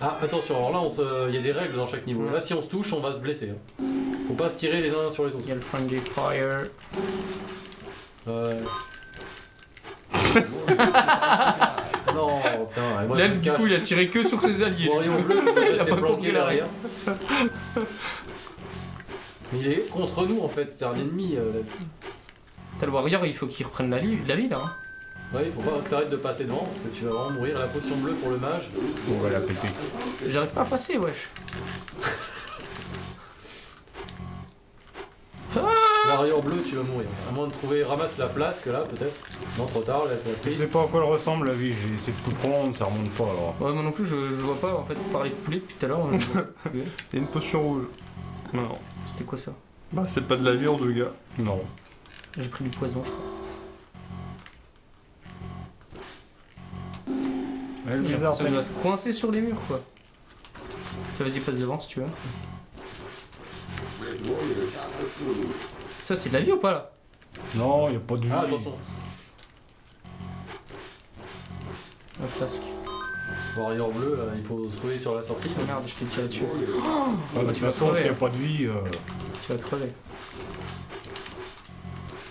Ah, attention, alors là, on se- il y a des règles dans chaque niveau. Là, si on se touche, on va se blesser. hein. Faut pas se tirer les uns sur les autres. Il y a le friendly fire. Ouais. non, putain, moi L'elfe, du coup, il a tiré que sur ses alliés. Warrior bleu, il a rester pas planqué compris la derrière. Mais il est contre nous en fait, c'est un ennemi. euh. T'as le warrior, il faut qu'il reprenne la, la vie là. hein. Ouais, il faut pas que t'arrêtes de passer devant parce que tu vas vraiment mourir. La potion bleue pour le mage. On va la péter. J'arrive pas à passer, wesh. Warrior bleu, tu vas mourir. À moins de trouver, ramasse la flasque là peut-être. Non, trop tard, là, t'as Je sais pas à quoi elle ressemble la vie, j'ai essayé de tout prendre, ça remonte pas alors. Ouais, moi non plus, je, je vois pas en fait parler de poulet depuis tout à l'heure. on- Il y a une potion rouge. Non. C'était quoi ça? Bah, c'est pas de la vie en deux gars. Non. J'ai pris du poison. L'impression qu'il repris. va se coincer sur les murs quoi. Ça, Vas-y, passe devant si tu veux. Ça, c'est de la vie ou pas là? Non, y a pas de vie. Ah, attention. La flasque. Warrior bleu, là, il faut se trouver sur la sortie. Oh merde, je t'ai tiré dessus. Ah, de toute tu vas façon, crever, s'il y a hein. pas de vie, euh, Tu vas crever.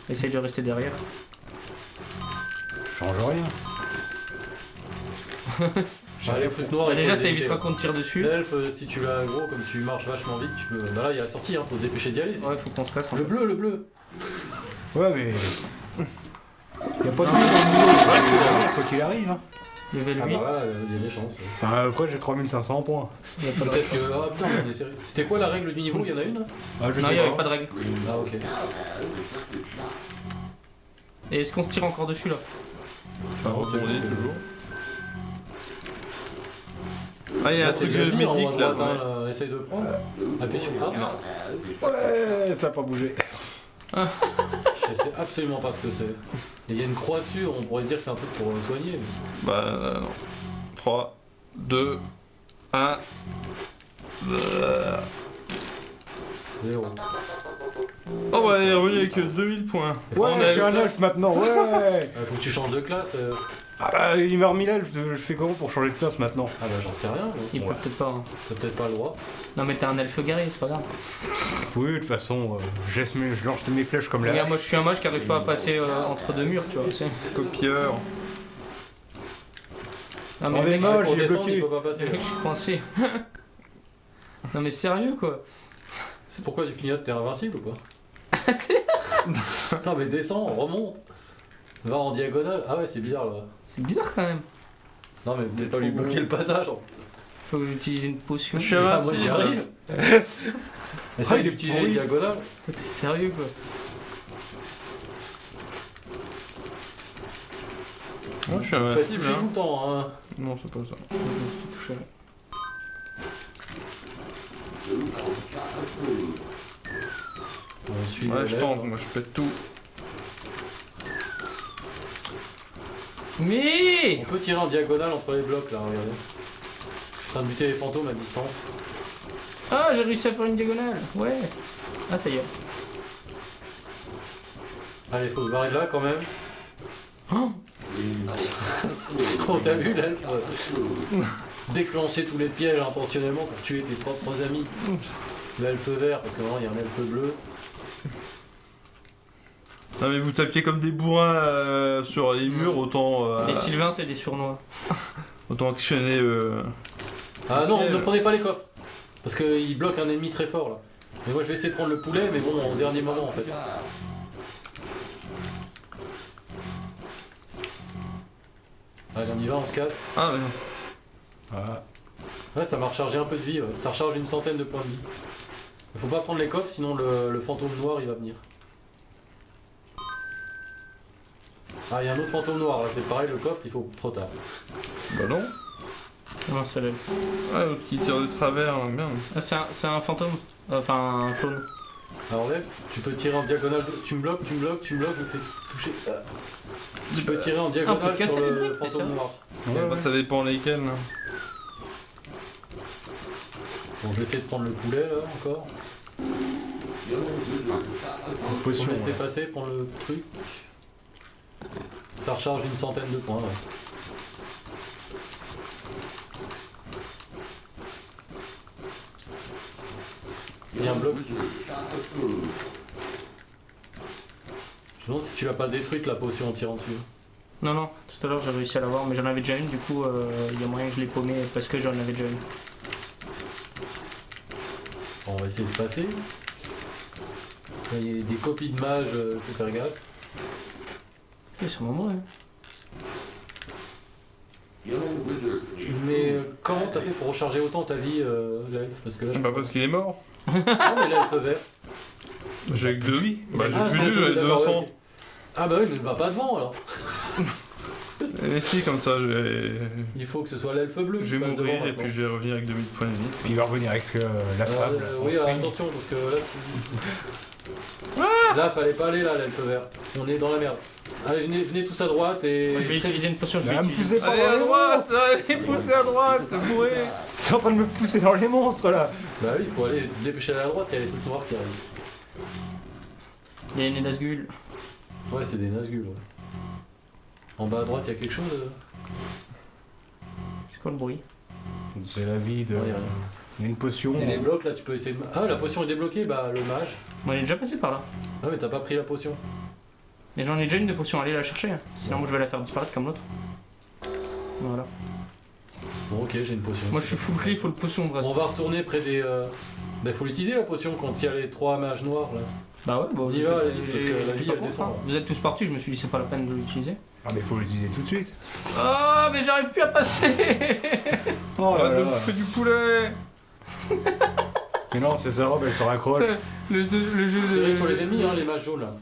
Essaye de rester derrière. change rien. Ah, les trucs noirs, Bah, déjà, ça évitera éviter. qu'on te tire dessus. L'elfe, euh, si tu l'as gros, comme tu marches vachement vite, tu peux. Bah là, il y a la sortie, hein, faut se dépêcher d'y aller. Ouais, faut qu'on se casse. en Le bleu, le bleu. Ouais, mais. Y a pas de vie dans le quoi qu'il arrive. Hein. Level Ah 8. bah là, euh, il y a des chances. Enfin, après, j'ai 3500 points. Il y a pas de Peut-être que. Ah putain, on est sérieux. C'était quoi la règle du niveau? Il y en a une? Ah, je Non, il y avait pas. de règle. Ah ok. Et est-ce qu'on se tire encore dessus là? Rebondit bon. toujours. Ah, il y a un truc médic là. Essaye de le prendre. Appuie sur le Ouais, ça n'a pas bougé. Je sais absolument pas ce que c'est. Il y a une croix dessus, on pourrait se dire que c'est un truc pour euh, soigner. Bah euh, non. 3, 2, 1. 0. Tour est avec euh, 2000 points. Ouais, je suis un elfe maintenant, ouais ah, Faut que tu changes de classe. Euh. Ah bah, il m'a remis l'elfe, je fais comment pour changer de classe maintenant Ah bah, j'en sais rien. Il euh, peut peut-être pas. Hein. T'as peut-être pas le droit. Non, mais t'es un elfe garé, c'est pas grave. Oui, de toute façon, je lance mes flèches comme là. Regarde, moi je suis un mage qui arrive pas à passer entre deux murs, tu vois. Copieur. Non, mais mec, moche, il est bloqué. Hein. Je suis coincé. non, mais sérieux quoi. C'est pourquoi tu clignotes, t'es invincible ou quoi non mais descends, remonte. Va en diagonale. Ah ouais, c'est bizarre là. C'est bizarre quand même. Non mais peut-être pas lui bloquer le passage. en- Faut que j'utilise une potion. Je suis Ah, moi invincible. j'y arrive. Essaye il est d'utiliser les diagonales. T'es sérieux quoi. Moi, je suis invincible. toucher tout Hein. le temps. Hein. Non, c'est pas ça. Je me suis touché. On suit Ouais, je tente, moi, je pète tout. Mais On peut tirer en diagonale entre les blocs là, regardez. Je suis en train de buter les fantômes à distance. Ah, j'ai réussi à faire une diagonale. Ouais. Ah, ça y est. Allez, faut se barrer de là quand même. Oh, Oh, t'as vu l'elfe euh, Déclencher tous les pièges intentionnellement pour tuer tes propres amis. L'elfe vert, parce que maintenant il y a un elfe bleu. Non, mais vous tapiez comme des bourrins euh, sur les murs, autant, euh, Les Sylvains, c'est des sournois. autant actionner. Euh... Ah non, ne ouais. prenez pas les coffres. Parce qu'il bloque un ennemi très fort là. Mais moi je vais essayer de prendre le poulet, mais bon, au dernier moment en fait. Allez, on y va, on se casse. Ah, mais non. Ah, Ouais, ça m'a rechargé un peu de vie, ouais. ça recharge une centaine de points de vie. Il faut pas prendre les coffres, sinon le, le fantôme noir il va venir. Ah, il y a un autre fantôme noir, là c'est pareil, le coffre il faut trop tard. Bah non. Non, c'est l'elfe. Ah, l'autre qui tire de travers, hein, bien. Ah, c'est un, c'est un fantôme. Enfin, un clone. Alors tu peux tirer en diagonale, tu me bloques, tu me bloques, tu me bloques, je me fais toucher. Ah. Tu peux tirer en diagonale sur les le fantôme noir. Ouais, bah, ça dépend lesquels. là. Bon, je vais essayer de prendre le poulet là encore. Potion. me laisser ouais. passer, prendre le truc. Ça recharge une centaine de points. Il y a un bloc. Je me demande si tu l'as pas détruite la potion en tirant dessus. Non, non, tout à l'heure j'ai réussi à l'avoir, mais j'en avais déjà une, du coup euh, il y a moyen que je l'ai paumée parce que j'en avais déjà une. On va essayer de passer. Il y a des copies de mages, euh, faut faire gaffe. Oui, hein. Mais euh, comment t'as fait pour recharger autant ta vie, euh, l'elfe Parce que là, je... Bah parce qu'il est mort. Non, mais l'elfe vert. J'ai que deux vies. Bah j'ai Ah, plus c'est de tout, j'en ai d'accord, 200. ouais, ok. Ah bah oui, mais va pas devant alors. Mais si, comme ça, je vais, Il faut que ce soit l'elfe bleu. je vais mourir et maintenant. puis je vais revenir avec 2000 points de vie. Puis il va revenir avec euh, la femme. euh, oui, alors, attention, parce que là, c'est- là, fallait pas aller là, l'elfe vert. On est dans la merde. Allez, venez, venez tous à droite et. Moi, je vais utiliser une potion, je vais me poussez pas Allez dans à les droite Allez, poussez à droite Bourré C'est en train de me pousser dans les monstres là Bah oui, il faut aller se dépêcher à la droite, il y a les trucs noirs qui arrivent. Il y a une Nazgul. Ouais, c'est des Nazgûl. Ouais. En bas à droite, il y a quelque chose euh C'est quoi le bruit C'est la vie de. Ouais, il y a rien. Il y a une potion. Et les blocs là, tu peux essayer de. Ah, la potion est débloquée, bah le mage. Bon, il est déjà passé par là. Ah, mais t'as pas pris la potion. Mais j'en ai déjà une de potion, allez la chercher. hein. Sinon, moi, je vais la faire disparaître comme l'autre. Voilà. Bon, ok, j'ai une potion. Moi, je suis full clé, full potion, bref. On va retourner près des. Euh... Bah, faut l'utiliser la potion quand il y a les trois mages noirs là. Bah ouais, bah, On y va, parce que la vie, elle descend, hein. là. Vous êtes tous partis, je me suis dit c'est pas la peine de l'utiliser. Ah, mais faut l'utiliser tout de suite. Oh, mais j'arrive plus à passer Oh Arrête de bouffer du poulet Mais non, c'est sa robe, elle se raccroche. le, jeu- le de. sur les ennemis, hein, les mages jaunes là.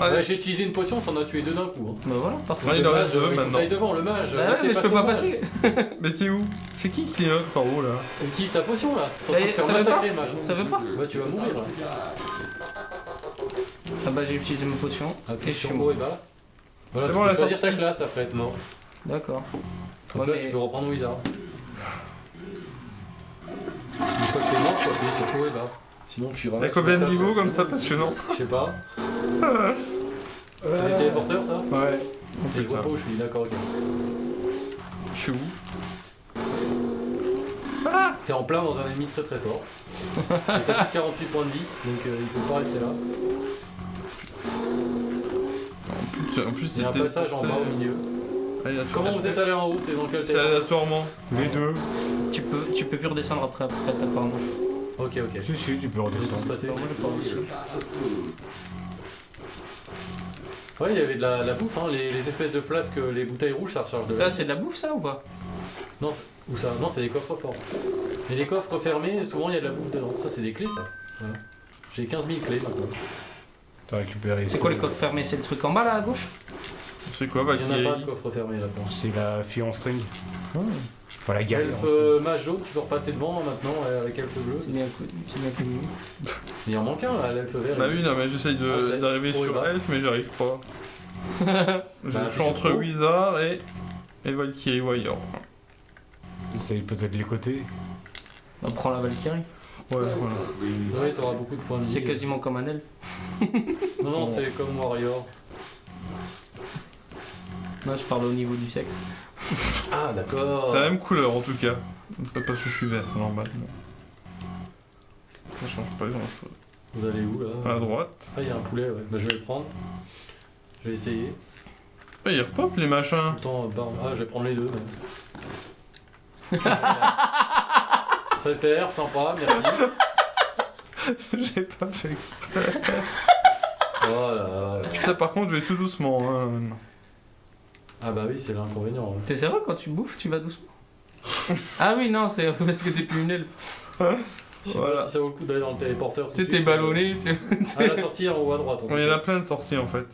Ouais, j'ai utilisé une potion, ça en a tué deux d'un coup. Hein. Bah voilà, parfait. Ouais, il en reste deux euh, maintenant. devant, le mage. Bah ouais, laissez mais je peux pas passer. mais t'es où C'est qui qui clignote par haut là Utilise ta potion là. T'es en Ça train de est, faire massacrer mage. Ça veut pas Ouais, tu vas mourir là. Ah bah j'ai utilisé ma potion. Ah, Et je suis sur mort. et bas. Voilà, C'est tu bon, peux la choisir ta classe après être mort. D'accord. Donc Ouais, là, mais- tu peux reprendre Wizard. Une fois que t'es mort, tu appuyer sur haut et bas. Sinon, tu Il y a ramasses combien de niveaux comme ça passionnant Je sais pas. C'est les téléporteurs ça Ouais. Et je vois pas où je suis, d'accord, ok. Je suis où? T'es en plein dans un ennemi très très fort. Et t'as plus 48 points de vie, donc euh, il faut pas rester là. En plus, en plus Il y a un passage en bas au milieu. Tu Comment vous êtes allé en haut? C'est dans quel C'est aléatoirement. Les deux. Tu peux, tu peux plus redescendre après, après apparemment. Ok, ok. Si, si, tu peux redescendre. passés. Bah, moi j'ai pas réussi. Ouais, il y avait de la, la bouffe, hein. les, les espèces de flasques, les bouteilles rouges, ça recharge de Ça la c'est de la bouffe ça ou pas? Non, c'est- où ça Non, c'est des coffres forts. Et les coffres fermés, souvent il y a de la bouffe dedans. Ça, c'est des clés, ça. Voilà. J'ai 15 000 clés maintenant. T'as récupéré. C'est quoi les coffres fermés C'est le truc en bas là à gauche? C'est quoi Il y en a pas de coffre fermé là, je pense. C'est la fille en string. Enfin, la galère. Elfe euh, mage jaune, tu peux repasser devant maintenant euh, avec elfe bleu. Il en manque un là, l'elfe vert. Bah oui, non, mais j'essaye de- Ah, c'est- d'arriver sur. Elf, mais j'arrive pas. je Bah, je suis entre. Wizard et, et Valkyrie Warrior. C'est peut-être les côtés. On prend la Valkyrie. Ouais, voilà. Oui, t'auras beaucoup de points de vie. C'est quasiment comme un elfe. Non, non, c'est comme Warrior. Non, je parle au niveau du sexe. Ah, d'accord. C'est la même couleur en tout cas. Pas parce que je suis vert, c'est normal. mais- Ça change pas grand chose. Vous allez où là À droite. Ah, il y a un poulet, ouais. Bah, je vais le prendre. Je vais essayer. Ah, ils repopent les machins. Temps, euh, barbe. Ah, je vais prendre les deux. même. Super, sympa, merci. J'ai pas fait exprès. Voilà. Putain, par contre, je vais tout doucement. hein. Ah, bah oui, c'est l'inconvénient. ouais. T'es sérieux quand tu bouffes, tu vas doucement Ah oui, non, c'est parce que t'es plus une elfe. Je sais Voilà. pas si ça vaut le coup d'aller dans le téléporteur. tout Tu sais, t'es suite. ballonné. Tu... À la sortie en haut à droite. en tout Ouais, il y en cas. a plein de sorties en fait.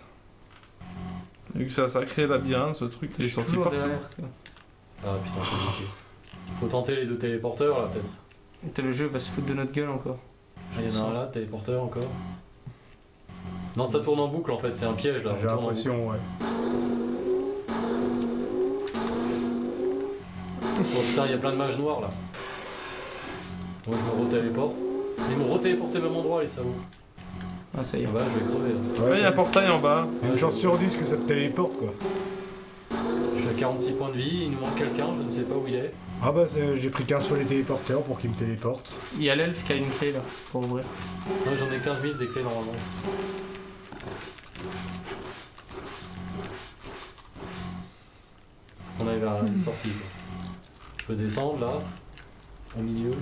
Vu que ça, ça crée labyrinthe, ce truc, Je il est suis sorti toujours partout. derrière. quoi. Ah putain, c'est compliqué. Faut tenter les deux téléporteurs là, peut-être. Le jeu va se foutre de notre gueule encore. Ah, Il y en a un là, téléporteur encore. Non, ça tourne en boucle en fait, c'est un piège là. on J'ai tourne en l'impression, ouais. boucle. Oh putain, il y a plein de mages noirs là. Moi je me retéléporte. Ils m'ont retéléporté au même endroit les salauds. Ah, ça y est. Ah bah je vais crever là. Ouais, il y a un portail en bas. Une chance sur 10 que ça te téléporte, quoi. Je suis à 46 points de vie, il nous manque quelqu'un, je ne sais pas où il est. Ah bah j'ai pris qu'un sur les téléporteurs pour qu'ils me téléportent. Il y a l'elfe qui a une clé là pour ouvrir. Moi j'en ai 15 000 des clés normalement. On arrive à une sortie. quoi. Je peux descendre là, au milieu.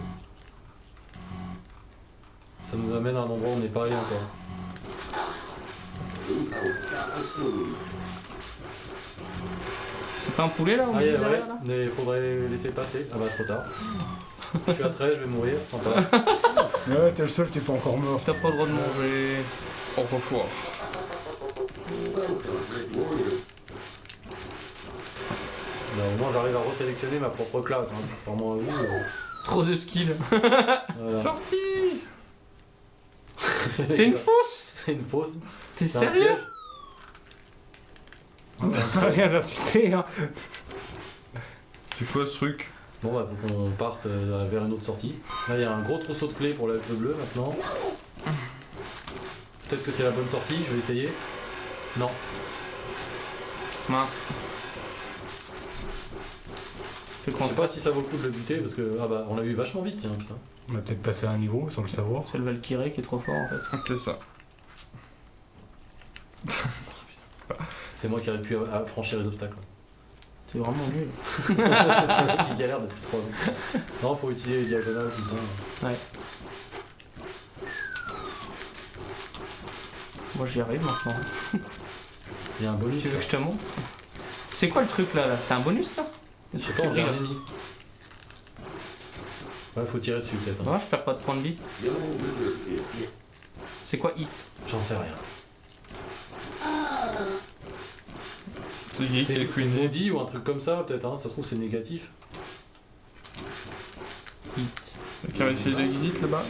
Ça nous amène à un endroit où on n'est pas allé encore. C'est pas un poulet là au Ah, milieu ouais, là mais il faudrait laisser passer. Ah bah trop tard. je suis à 13, je vais mourir, sympa. Ouais, t'es le seul qui est pas encore mort. T'as pas le droit de manger. Au revoir. Au moins j'arrive à resélectionner ma propre classe. Hein. Vous. euh, Trop de skills. voilà. Sorti C'est une fausse C'est une fausse. T'es C'est un sérieux piège. Ça n'a rien d'assister, hein. C'est quoi ce truc? Bon bah faut qu'on parte euh, vers une autre sortie. Là il y a un gros trousseau de clés pour l'elfe bleu maintenant. Peut-être que c'est la bonne sortie, je vais essayer. Non. Mince. Je sais pas si ça vaut le coup de le buter parce que ah bah on l'a eu vachement vite tiens putain. On a peut-être passé à un niveau sans le savoir. C'est le Valkyrie qui est trop fort en fait. C'est ça. C'est moi qui aurais pu franchir les obstacles. C'est vraiment nul. c'est moi qui galère depuis 3 ans. Non faut utiliser les diagonales tout le temps. Moi j'y arrive maintenant. Il y a un bonus. Tu veux que je te montre? C'est quoi le truc là, là? C'est un bonus ça? Un ennemi. Ouais faut tirer dessus peut-être. hein. Je perds pas de points de vie. C'est quoi hit? J'en sais rien. C'est Queen. maudit ou un truc comme ça peut-être hein. Ça se trouve c'est négatif. Hit. Quelqu'un va essayer de exit là-bas?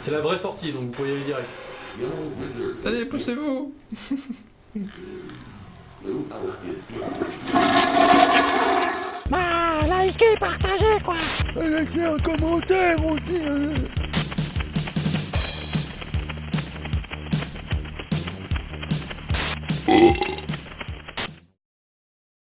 C'est la vraie sortie donc vous pouvez y aller direct. Allez, poussez-vous Bah, likez, partagez, quoi Laissez un commentaire aussi. hein.